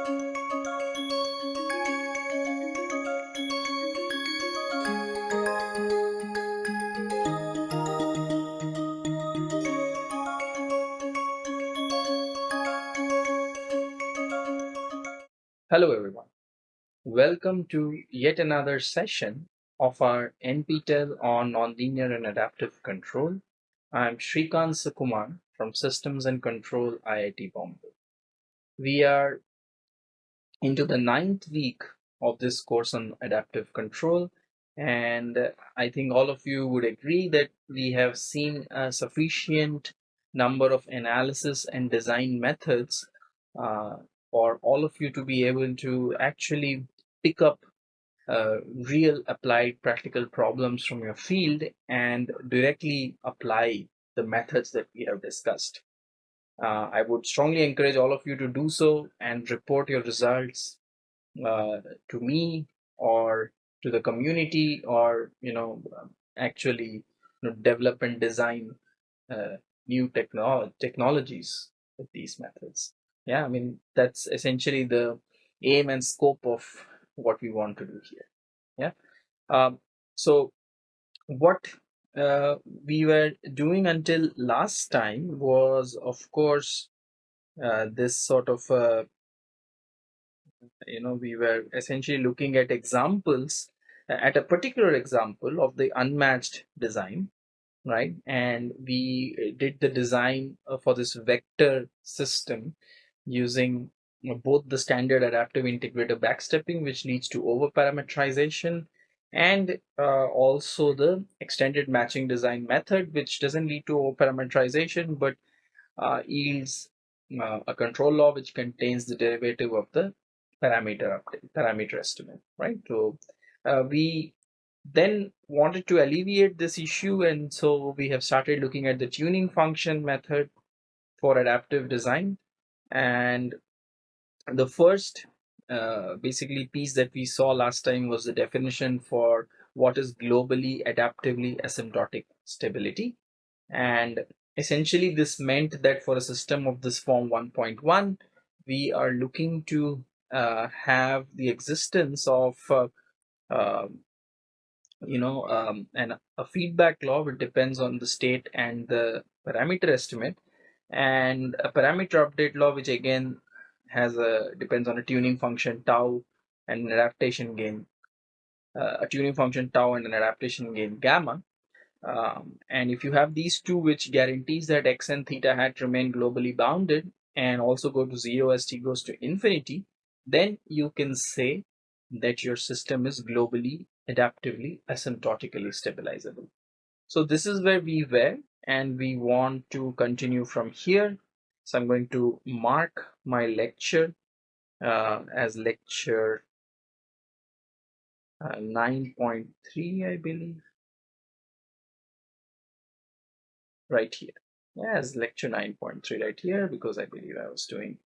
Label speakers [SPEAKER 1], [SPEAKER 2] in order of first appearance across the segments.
[SPEAKER 1] Hello everyone. Welcome to yet another session of our NPTEL on nonlinear and adaptive control. I'm Srikant Sukumar from Systems and Control IIT Bombay. We are into the ninth week of this course on adaptive control and I think all of you would agree that we have seen a sufficient number of analysis and design methods uh, for all of you to be able to actually pick up uh, real applied practical problems from your field and directly apply the methods that we have discussed. Uh, I would strongly encourage all of you to do so and report your results uh, to me or to the community or you know actually you know, develop and design uh, new techno technologies with these methods. Yeah i mean that's essentially the aim and scope of what we want to do here. Yeah. Um, so what uh, we were doing until last time was of course uh, this sort of uh, you know we were essentially looking at examples at a particular example of the unmatched design right? And we did the design for this vector system using both the standard adaptive integrator backstepping, which leads to over-parameterization, and uh, also the extended matching design method, which doesn't lead to over-parameterization, but uh, yields uh, a control law which contains the derivative of the parameter parameter estimate, right? So uh, we then wanted to alleviate this issue, and so we have started looking at the tuning function method for adaptive design and the first uh, basically piece that we saw last time was the definition for what is globally adaptively asymptotic stability. And essentially this meant that for a system of this form 1.1 we are looking to uh, have the existence of uh, uh, you know um, and a feedback law which depends on the state and the parameter estimate. And a parameter update law which again has a depends on a tuning function tau and an adaptation gain. Uh, a tuning function tau and an adaptation gain gamma. Um, and if you have these two which guarantees that x and theta hat remain globally bounded and also go to zero as t goes to infinity then you can say that your system is globally adaptively asymptotically stabilizable. So this is where we were and we want to continue from here. So I'm going to mark my lecture uh, as lecture uh, 9.3, I believe. Right here. Yeah, as lecture 9.3 right here because I believe I was doing,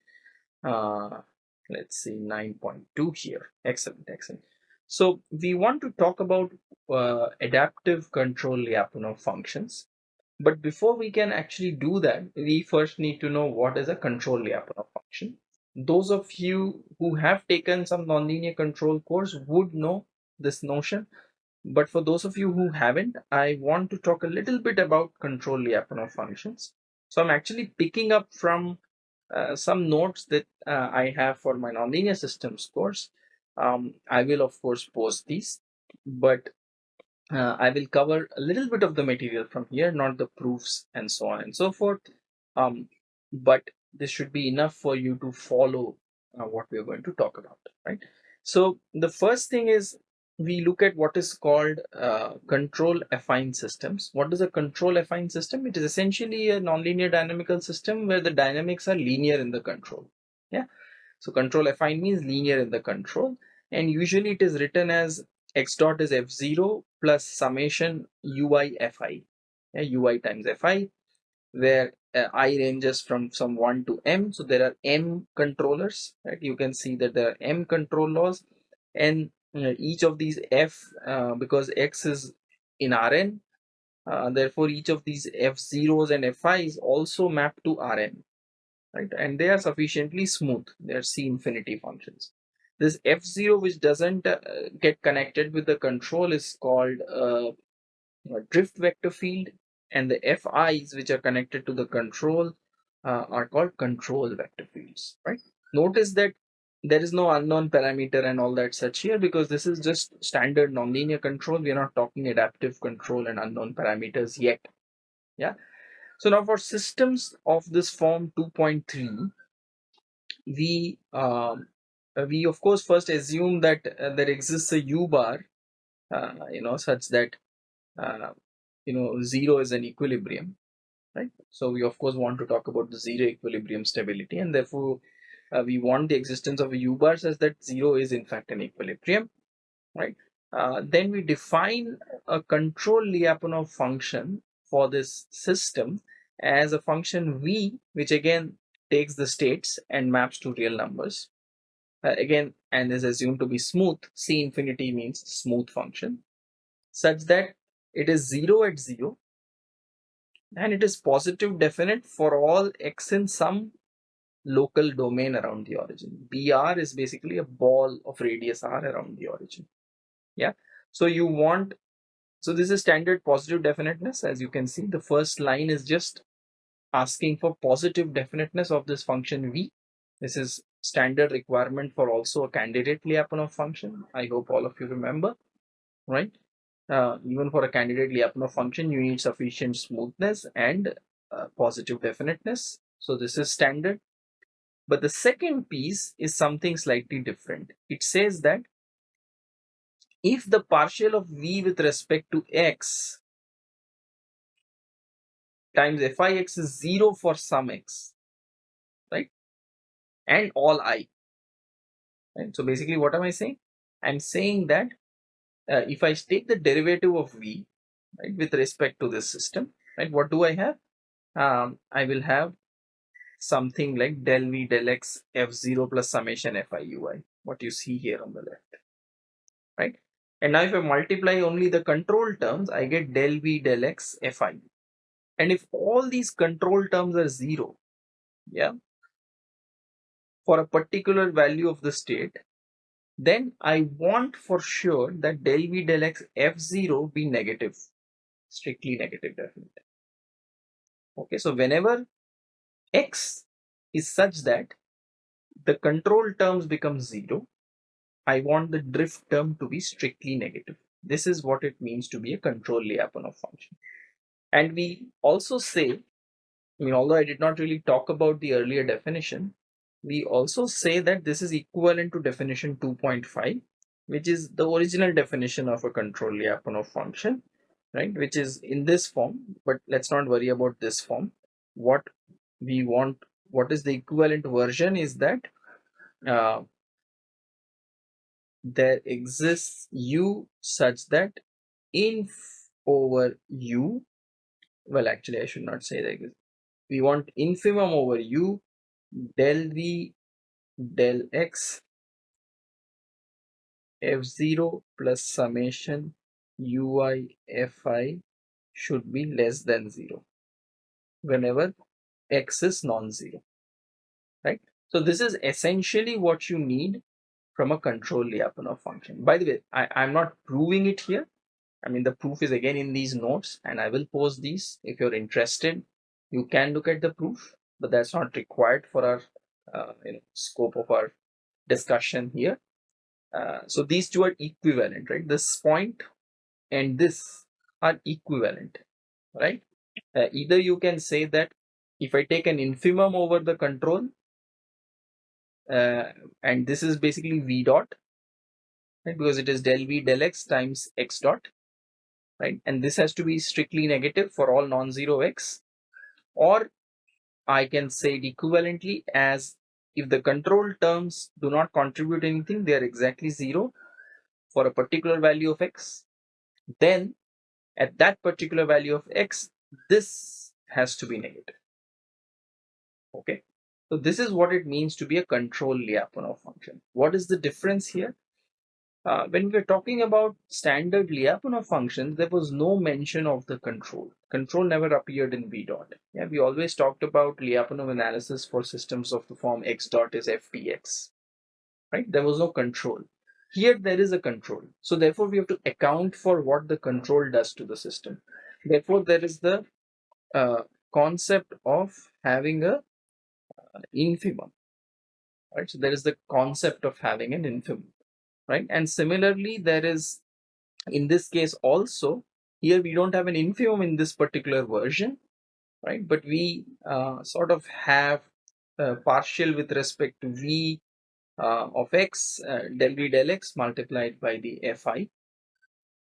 [SPEAKER 1] uh, let's see, 9.2 here. Excellent, excellent. So we want to talk about uh, adaptive control Lyapunov functions. But before we can actually do that, we first need to know what is a control Lyapunov function. Those of you who have taken some nonlinear control course would know this notion. But for those of you who haven't, I want to talk a little bit about control Lyapunov functions. So I'm actually picking up from uh, some notes that uh, I have for my nonlinear systems course. Um, I will of course post these, but uh, I will cover a little bit of the material from here, not the proofs and so on and so forth. Um, but this should be enough for you to follow uh, what we are going to talk about, right? So the first thing is we look at what is called uh, control affine systems. What is a control affine system? It is essentially a nonlinear dynamical system where the dynamics are linear in the control. Yeah. So control affine means linear in the control and usually it is written as x dot is f0 plus summation ui fi yeah, ui times fi where uh, i ranges from some 1 to m so there are m controllers right you can see that there are m control laws and uh, each of these f uh, because x is in rn uh, therefore each of these f0s and fi's also map to rn right? And they are sufficiently smooth. They are C infinity functions. This F0 which doesn't uh, get connected with the control is called uh, a drift vector field and the FIs which are connected to the control uh, are called control vector fields, right? Notice that there is no unknown parameter and all that such here because this is just standard nonlinear control. We are not talking adaptive control and unknown parameters yet. Yeah. So now for systems of this form 2.3, we um, we of course first assume that uh, there exists a u bar, uh, you know, such that uh, you know zero is an equilibrium, right? So we of course want to talk about the zero equilibrium stability, and therefore uh, we want the existence of a u bar such that zero is in fact an equilibrium, right? Uh, then we define a control Lyapunov function for this system as a function v, which again takes the states and maps to real numbers. Uh, again, and is assumed to be smooth. C infinity means smooth function, such that it is 0 at 0 and it is positive definite for all x in some local domain around the origin. BR is basically a ball of radius r around the origin. Yeah. So you want, so this is standard positive definiteness. As you can see, the first line is just asking for positive definiteness of this function v. This is standard requirement for also a candidate Lyapunov function. I hope all of you remember, right? Uh, even for a candidate Lyapunov function, you need sufficient smoothness and uh, positive definiteness. So this is standard. But the second piece is something slightly different. It says that if the partial of v with respect to x times fix is 0 for some x? And all i. Right? So basically what am I saying? I'm saying that uh, if I take the derivative of v right, with respect to this system, right, what do I have? Um, I will have something like del v del x f0 plus summation fi ui, what you see here on the left, right? And now if I multiply only the control terms, I get del v del x fi. And if all these control terms are zero, yeah, for a particular value of the state, then I want for sure that del v del x f0 be negative, strictly negative definite. Okay, so whenever x is such that the control terms become zero, I want the drift term to be strictly negative. This is what it means to be a control Lyapunov function. And we also say, I mean, although I did not really talk about the earlier definition, we also say that this is equivalent to definition 2.5 which is the original definition of a control Lyapunov function right? Which is in this form but let's not worry about this form. What we want what is the equivalent version is that uh, there exists u such that inf over u well actually I should not say that. We want infimum over u del v del x f0 plus summation ui fi should be less than 0 whenever x is non-zero right? So this is essentially what you need from a control Lyapunov function. By the way I, i'm not proving it here. I mean the proof is again in these notes and i will post these. If you're interested you can look at the proof but that's not required for our uh, you know, scope of our discussion here. Uh, so these two are equivalent, right? This point and this are equivalent, right? Uh, either you can say that if I take an infimum over the control, uh, and this is basically v dot, right? Because it is del v del x times x dot, right? And this has to be strictly negative for all non-zero x, or I can say it equivalently as if the control terms do not contribute anything, they are exactly zero for a particular value of x, then at that particular value of x, this has to be negative. Okay, so this is what it means to be a control Lyapunov function. What is the difference here? Uh, when we're talking about standard Lyapunov functions, there was no mention of the control. Control never appeared in V dot. Yeah, we always talked about Lyapunov analysis for systems of the form x dot is ftx. Right? There was no control. Here there is a control. So therefore we have to account for what the control does to the system. Therefore there is the uh, concept of having a uh, infimum. Right? So there is the concept of having an infimum right? And similarly, there is, in this case also, here we don't have an infimum in this particular version, right? But we uh, sort of have a partial with respect to v uh, of x uh, del v del x multiplied by the fi,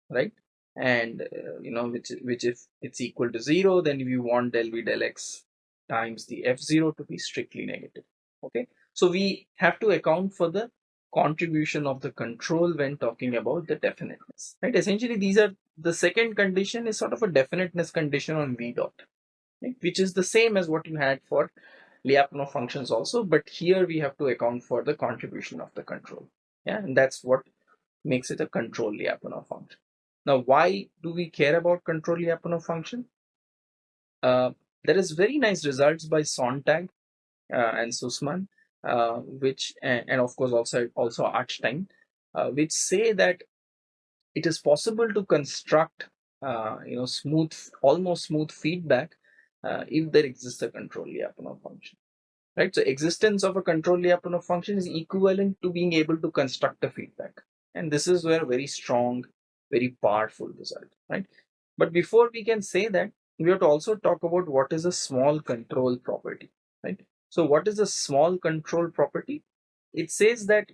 [SPEAKER 1] right? And uh, you know which which if it's equal to zero, then we want del v del x times the f0 to be strictly negative. Okay, so we have to account for the contribution of the control when talking about the definiteness right? Essentially these are the second condition is sort of a definiteness condition on v dot right? which is the same as what you had for Lyapunov functions also but here we have to account for the contribution of the control. Yeah and that's what makes it a control Lyapunov function. Now why do we care about control Lyapunov function? Uh, there is very nice results by Sontag uh, and Sussmann uh, which and, and, of course also also Artstein, uh, which say that it is possible to construct uh, you know smooth almost smooth feedback uh, if there exists a control Lyapunov function right? So existence of a control Lyapunov function is equivalent to being able to construct a feedback. And this is where very strong very powerful result right? But before we can say that we have to also talk about what is a small control property right so what is a small control property? It says that,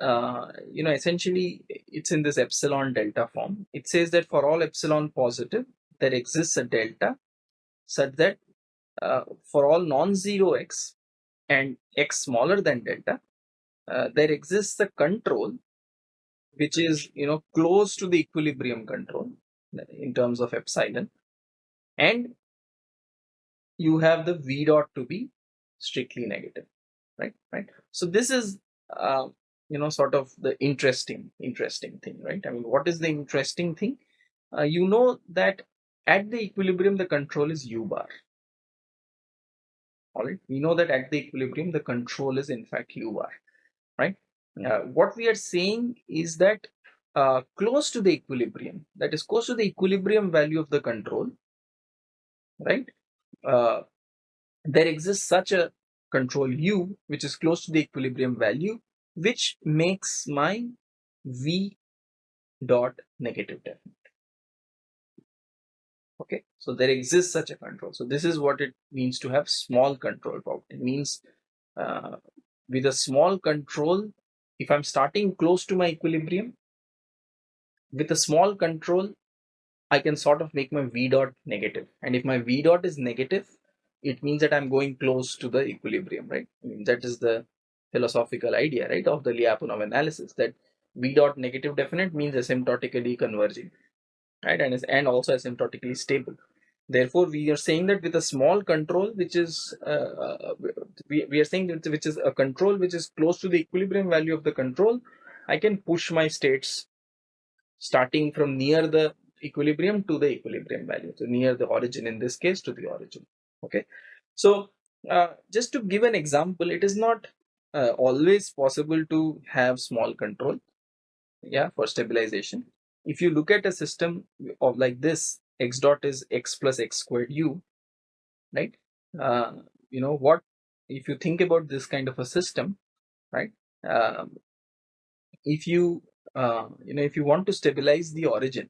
[SPEAKER 1] uh, you know, essentially it's in this epsilon delta form. It says that for all epsilon positive, there exists a delta such that uh, for all non-zero x and x smaller than delta, uh, there exists a control which is, you know, close to the equilibrium control in terms of epsilon. And you have the v dot to be strictly negative right right? So this is uh, you know sort of the interesting interesting thing right? I mean what is the interesting thing? Uh, you know that at the equilibrium the control is u bar. All right? We know that at the equilibrium the control is in fact u bar right? Uh, what we are saying is that uh, close to the equilibrium that is close to the equilibrium value of the control right? Uh, there exists such a control u which is close to the equilibrium value which makes my v dot negative definite. Okay so there exists such a control. So this is what it means to have small control property it means uh, with a small control if i'm starting close to my equilibrium with a small control i can sort of make my v dot negative. And if my v dot is negative it means that I'm going close to the equilibrium, right? I mean, that is the philosophical idea, right, of the Lyapunov analysis that V dot negative definite means asymptotically converging, right, and is and also asymptotically stable. Therefore, we are saying that with a small control, which is uh, uh we, we are saying that which is a control which is close to the equilibrium value of the control, I can push my states starting from near the equilibrium to the equilibrium value, so near the origin in this case to the origin okay. So uh, just to give an example it is not uh, always possible to have small control yeah for stabilization. If you look at a system of like this x dot is x plus x squared u right? Uh, you know what if you think about this kind of a system right um, if you uh, you know if you want to stabilize the origin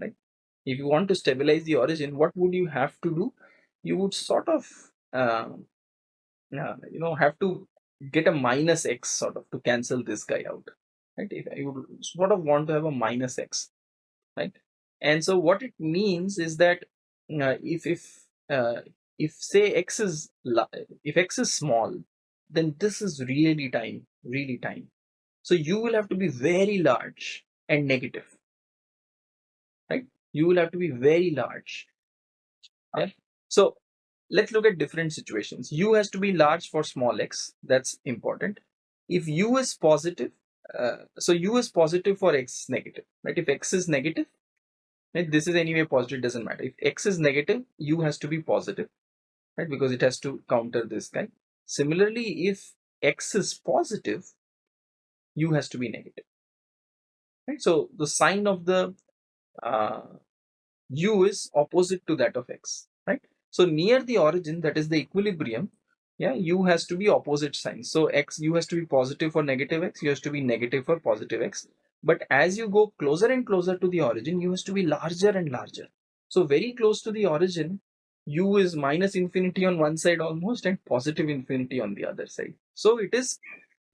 [SPEAKER 1] right? If you want to stabilize the origin what would you have to do you would sort of uh, uh, you know have to get a minus x sort of to cancel this guy out right? If you would sort of want to have a minus x right? And so what it means is that uh, if if uh, if say x is if x is small then this is really tiny really tiny. So you will have to be very large and negative right? You will have to be very large yeah so let's look at different situations. U has to be large for small x. That's important. If U is positive, uh, so u is positive for x is negative, right? If x is negative, right, this is anyway positive, doesn't matter. If x is negative, u has to be positive, right? Because it has to counter this guy. Similarly, if x is positive, u has to be negative, right? So the sign of the uh, u is opposite to that of x? So near the origin, that is the equilibrium, yeah u has to be opposite signs so x u has to be positive for negative x u has to be negative for positive x. But as you go closer and closer to the origin u has to be larger and larger. So very close to the origin u is minus infinity on one side almost and positive infinity on the other side. So it is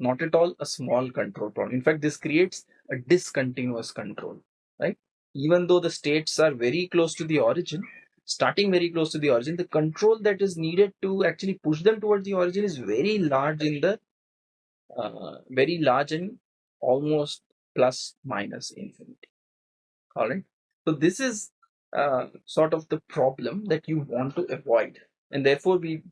[SPEAKER 1] not at all a small control problem. In fact this creates a discontinuous control right? Even though the states are very close to the origin starting very close to the origin, the control that is needed to actually push them towards the origin is very large in the uh, very large and almost plus minus infinity. All right. So this is uh, sort of the problem that you want to avoid, and therefore we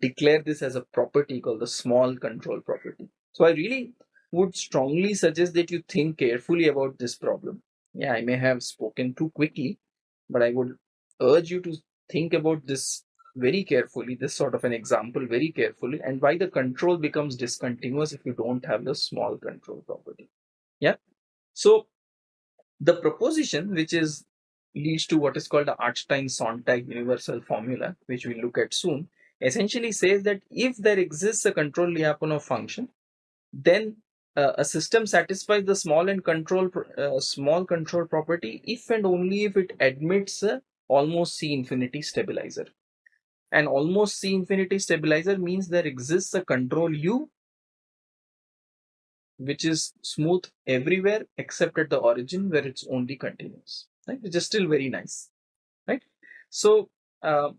[SPEAKER 1] declare this as a property called the small control property. So I really would strongly suggest that you think carefully about this problem. Yeah, I may have spoken too quickly, but I would urge you to think about this very carefully, this sort of an example very carefully, and why the control becomes discontinuous if you don't have the small control property. Yeah. So the proposition which is leads to what is called the Artstein-Sontag universal formula, which we'll look at soon, essentially says that if there exists a control Lyapunov function, then uh, a system satisfies the small and control uh, small control property if and only if it admits a almost C infinity stabilizer. And almost C infinity stabilizer means there exists a control U which is smooth everywhere except at the origin where it's only continuous, right? Which is still very nice, right? So uh,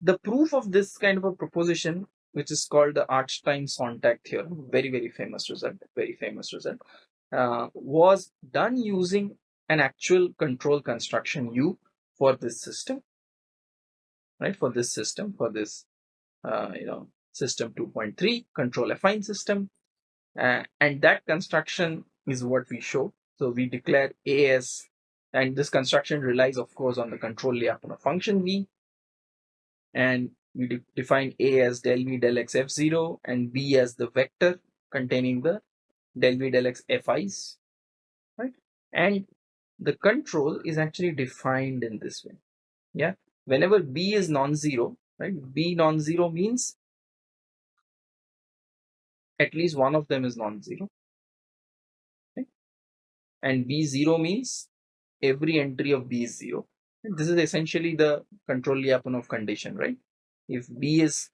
[SPEAKER 1] the proof of this kind of a proposition, which is called the Artstein-Sontag theorem, very, very famous result, very famous result, uh, was done using an actual control construction U for this system right? For this system for this uh, you know system 2.3 control affine system. Uh, and that construction is what we show. So we declare a as and this construction relies of course on the control Lyapunov function v. And we de define a as del v del x f0 and b as the vector containing the del v del x fi's right? And the control is actually defined in this way. Yeah? Whenever b is non-zero right? B non-zero means at least one of them is non-zero. Okay? and b0 means every entry of b is zero. This is essentially the control Lyapunov condition right? If b is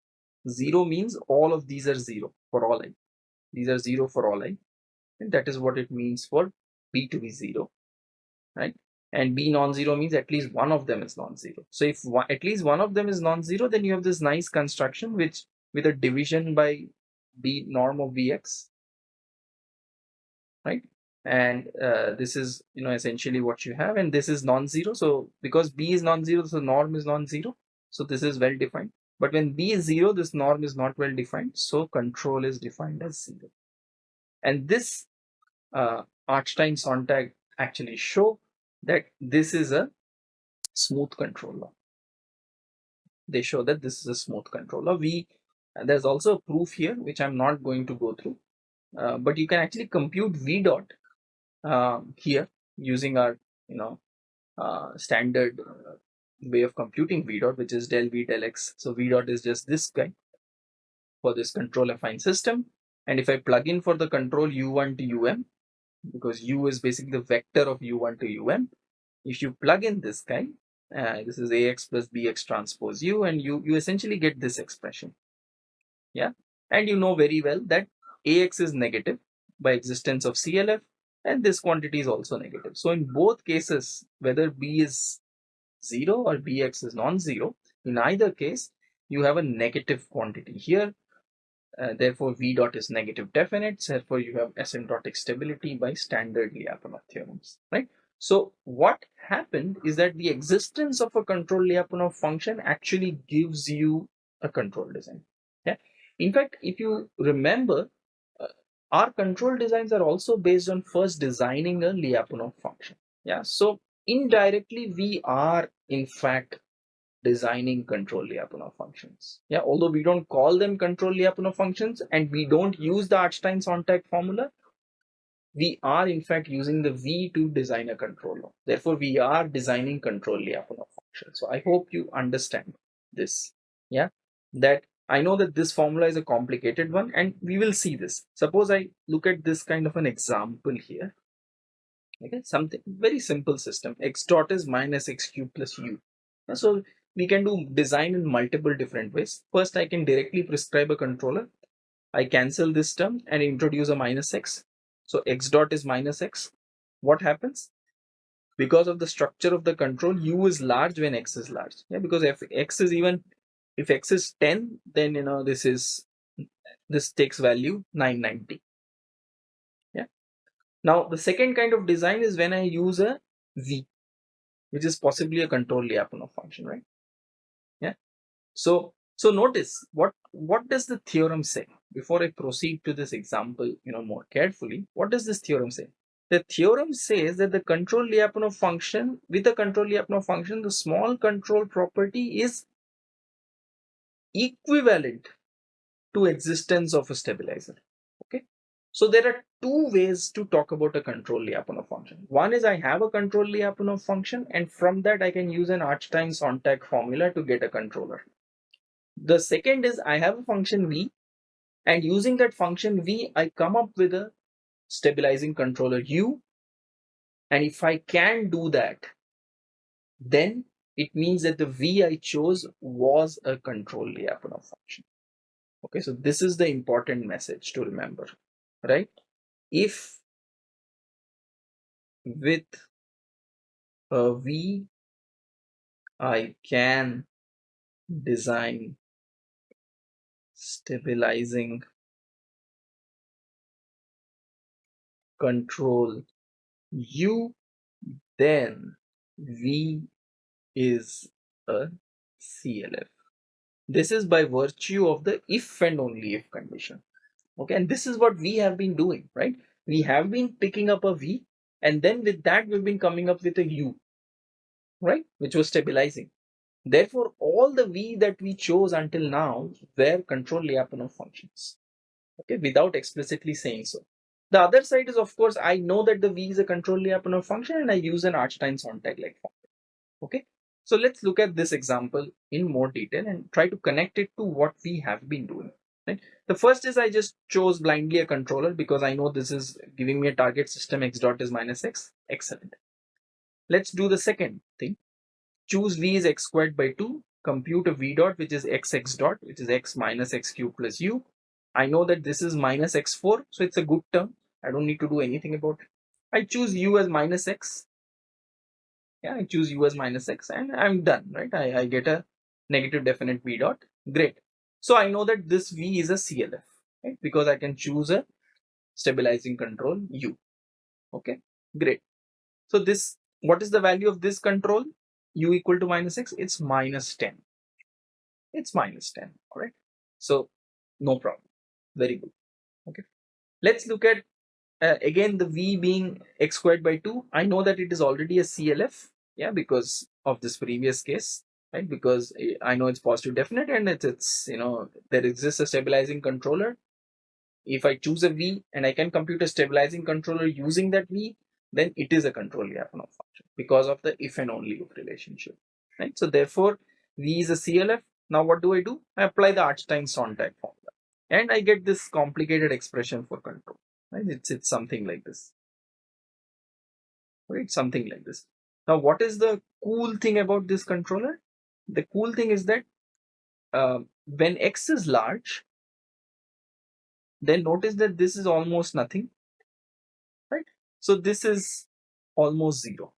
[SPEAKER 1] zero means all of these are zero for all i. These are zero for all i. And that is what it means for b to be zero right? And b non-zero means at least one of them is non-zero. So if one, at least one of them is non-zero, then you have this nice construction which with a division by b norm of bx, right? And uh, this is you know essentially what you have, and this is non-zero. So because b is non-zero, so norm is non-zero. So this is well defined. But when b is zero, this norm is not well defined. So control is defined as zero. And this uh, Artstein-Sontag actually show that this is a smooth controller. They show that this is a smooth controller. We there's also a proof here which I'm not going to go through, uh, but you can actually compute v dot uh, here using our you know uh, standard uh, way of computing v dot, which is del v del x. So v dot is just this guy for this control affine system. And if I plug in for the control u1 to um, because u is basically the vector of u1 to um. If you plug in this guy, uh, this is ax plus bx transpose u, and you, you essentially get this expression. Yeah, and you know very well that ax is negative by existence of CLF, and this quantity is also negative. So in both cases, whether b is 0 or bx is non-zero, in either case, you have a negative quantity here uh, therefore, V dot is negative definite. Therefore, you have asymptotic stability by standard Lyapunov theorems, right? So what happened is that the existence of a control Lyapunov function actually gives you a control design. Yeah. In fact, if you remember, uh, our control designs are also based on first designing a Lyapunov function. Yeah, so indirectly we are in fact designing control Lyapunov functions. Yeah, although we don't call them control Lyapunov functions and we don't use the Artstein-Sontag formula, we are in fact using the V to design a controller. Therefore, we are designing control Lyapunov function. So I hope you understand this. Yeah, that I know that this formula is a complicated one and we will see this. Suppose I look at this kind of an example here. Okay, something very simple system. X dot is minus x cube plus u. So we can do design in multiple different ways. First, I can directly prescribe a controller. I cancel this term and introduce a minus x. So x dot is minus x. What happens? Because of the structure of the control, u is large when x is large. Yeah, because if x is even if x is 10 then you know this is this takes value 990 yeah now the second kind of design is when i use a v which is possibly a control Lyapunov function right so so notice what what does the theorem say? Before i proceed to this example you know more carefully what does this theorem say? The theorem says that the control Lyapunov function with the control Lyapunov function the small control property is equivalent to existence of a stabilizer okay? So there are two ways to talk about a control Lyapunov function. One is I have a control Lyapunov function and from that I can use an Artstein-Sontag formula to get a controller the second is I have a function v and using that function v I come up with a stabilizing controller u and if I can do that then it means that the v I chose was a control Lyapunov function. Okay, so this is the important message to remember, right? If with a v I can design stabilizing control u then v is a CLF. This is by virtue of the if and only if condition. Okay, and this is what we have been doing, right? We have been picking up a V and then with that we've been coming up with a U, right? Which was stabilizing. Therefore, all the V that we chose until now were control Lyapunov functions, okay, without explicitly saying so. The other side is, of course, I know that the V is a control Lyapunov function and I use an Artstein-Sontag-like form. Okay, so let's look at this example in more detail and try to connect it to what we have been doing. Right? The first is I just chose blindly a controller because I know this is giving me a target system x dot is minus x. Excellent. Let's do the second thing. Choose v is x squared by 2. Compute a v dot which is x x dot which is x minus x cube plus u. I know that this is minus x4 so it's a good term. I don't need to do anything about it. I choose u as minus x yeah i choose u as minus x and i'm done right I, I get a negative definite v dot great so i know that this v is a clf right because i can choose a stabilizing control u okay great so this what is the value of this control u equal to minus x it's minus 10 it's minus 10 all right so no problem. Very good. Okay. Let's look at uh, again the v being x squared by 2 i know that it is already a clf yeah because of this previous case right? Because i know it's positive definite and it's, it's you know there exists a stabilizing controller. If i choose a v and i can compute a stabilizing controller using that v then it is a control Lyapunov function because of the if and only if relationship right? So therefore v is a clf now what do i do? I apply the Artstein-Sontag formula and i get this complicated expression for control right? It's it's something like this right? Something like this. Now, what is the cool thing about this controller? The cool thing is that uh, when x is large, then notice that this is almost nothing? So this is almost zero,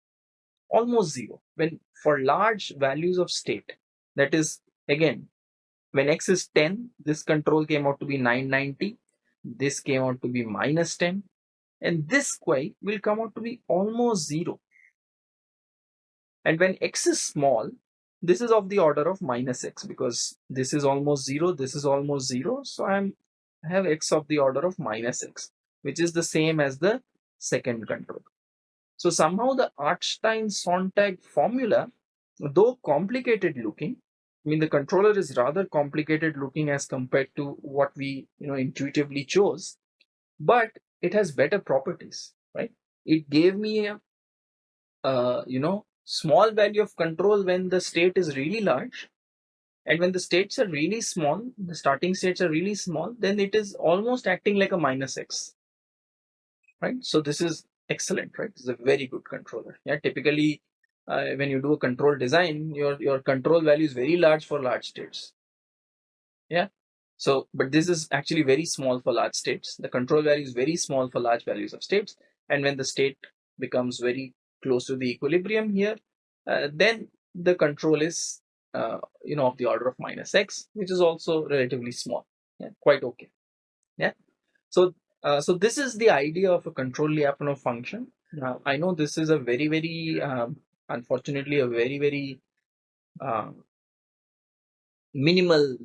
[SPEAKER 1] almost zero. When for large values of state, that is again, when x is 10, this control came out to be 990, this came out to be minus 10, and this y will come out to be almost zero and when x is small, this is of the order of minus x because this is almost 0, this is almost 0. So I'm, I have x of the order of minus x. which is the same as the second control. So somehow the Artstein-Sontag formula, though complicated looking, I mean the controller is rather complicated looking as compared to what we you know intuitively chose, but it has better properties, right? It gave me a you know small value of control when the state is really large and when the states are really small the starting states are really small then it is almost acting like a minus x right? So this is excellent right? It's a very good controller. Yeah typically uh, when you do a control design your your control value is very large for large states. Yeah? So but this is actually very small for large states. The control value is very small for large values of states. And when the state becomes very close to the equilibrium here uh, then the control is uh, you know of the order of minus x which is also relatively small. Yeah quite okay. Yeah? So uh, so this is the idea of a control Lyapunov function. Now, I know this is a very, very, um, unfortunately, a very, very uh, minimal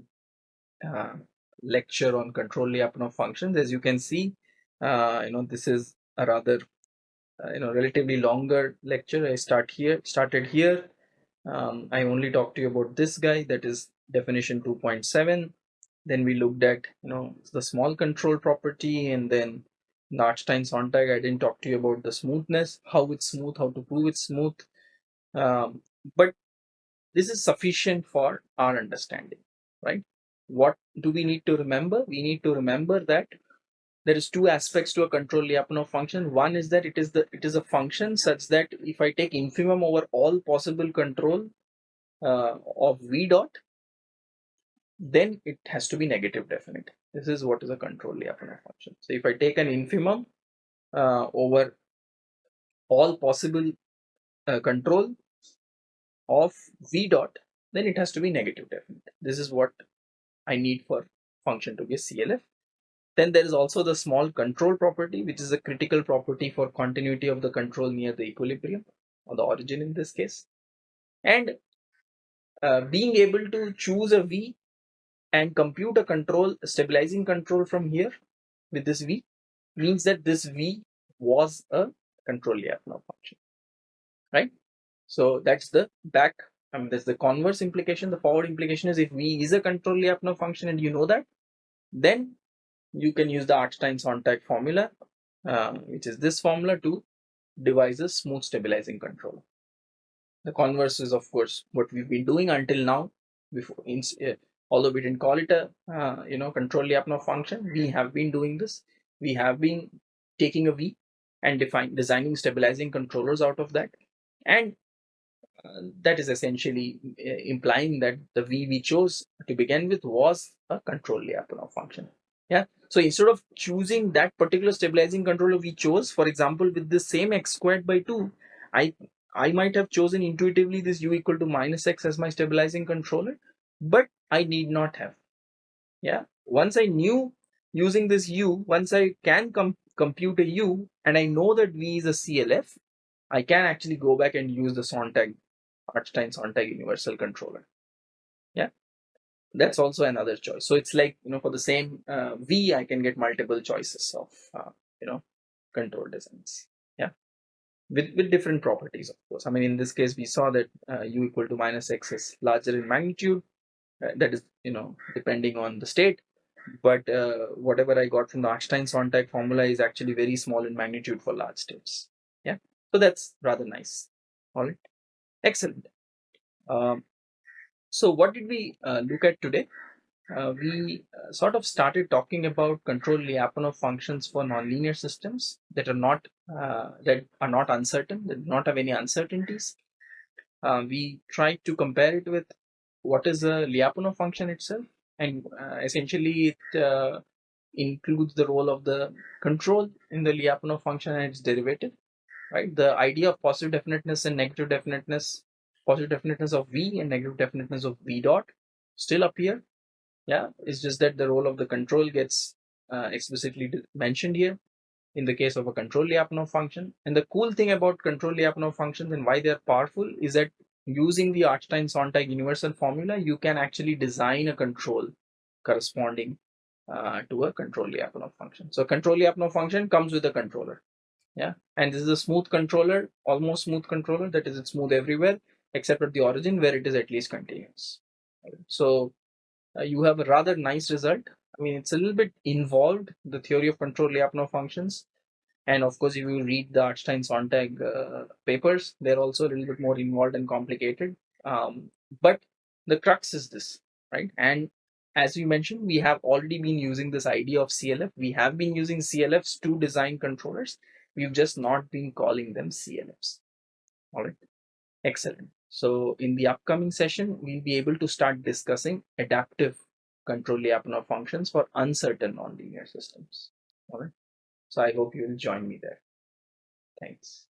[SPEAKER 1] uh, lecture on control Lyapunov functions. As you can see, uh, you know, this is a rather, uh, you know, relatively longer lecture. I start here, started here. Um, I only talked to you about this guy, that is definition 2.7 then we looked at you know the small control property and then Artstein Sontag. I didn't talk to you about the smoothness, how it's smooth, how to prove it's smooth. Um, but this is sufficient for our understanding, right? What do we need to remember? We need to remember that there is two aspects to a control Lyapunov function. One is that it is the it is a function such that if I take infimum over all possible control uh, of v dot, then it has to be negative definite. This is what is a control Lyapunov function. So if I take an infimum uh, over all possible uh, control of v dot, then it has to be negative definite. This is what I need for function to be a CLF. Then there is also the small control property, which is a critical property for continuity of the control near the equilibrium or the origin in this case. And uh, being able to choose a V and compute a control stabilizing control from here with this v means that this v was a control Lyapunov function right? So that's the back I mean there's the converse implication. The forward implication is if v is a control Lyapunov function and you know that then you can use the Artstein-Sontag formula uh, which is this formula to devise a smooth stabilizing control. The converse is of course what we've been doing until now before in, uh, although we didn't call it a uh, you know control Lyapunov function we have been doing this. We have been taking a v and define designing stabilizing controllers out of that. And uh, that is essentially uh, implying that the v we chose to begin with was a control Lyapunov function. Yeah? So instead of choosing that particular stabilizing controller we chose for example with the same x squared by 2 i i might have chosen intuitively this u equal to minus x as my stabilizing controller but I need not have. Yeah. Once I knew using this U, once I can com compute a U and I know that V is a CLF, I can actually go back and use the Sontag, Artstein Sontag universal controller. Yeah. That's also another choice. So it's like, you know, for the same uh, V, I can get multiple choices of, uh, you know, control designs. Yeah. With, with different properties, of course. I mean, in this case, we saw that uh, U equal to minus X is larger in magnitude that is you know depending on the state. But uh, whatever i got from the Artstein Sontag formula is actually very small in magnitude for large states. Yeah. So that's rather nice. All right. Excellent. Um, so what did we uh, look at today? Uh, we uh, sort of started talking about control Lyapunov functions for nonlinear systems that are not uh, that are not uncertain that do not have any uncertainties. We tried to compare it with what is a Lyapunov function itself? And uh, essentially it uh, includes the role of the control in the Lyapunov function and its derivative right? The idea of positive definiteness and negative definiteness positive definiteness of v and negative definiteness of v dot still appear. Yeah it's just that the role of the control gets uh, explicitly mentioned here in the case of a control Lyapunov function. And the cool thing about control Lyapunov functions and why they're powerful is that using the Artstein-Sontag universal formula, you can actually design a control corresponding uh, to a control Lyapunov function. So control Lyapunov function comes with a controller. Yeah, and this is a smooth controller, almost smooth controller. That is, it's smooth everywhere except at the origin where it is at least continuous. So uh, you have a rather nice result. I mean, it's a little bit involved, the theory of control Lyapunov functions. And of course, if you read the Artstein Sontag uh, papers, they're also a little bit more involved and complicated. Um, but the crux is this, right? And as we mentioned, we have already been using this idea of CLF. We have been using CLFs to design controllers. We've just not been calling them CLFs. All right. Excellent. So in the upcoming session, we'll be able to start discussing adaptive control Lyapunov functions for uncertain nonlinear systems. All right. So I hope you will join me there. Thanks.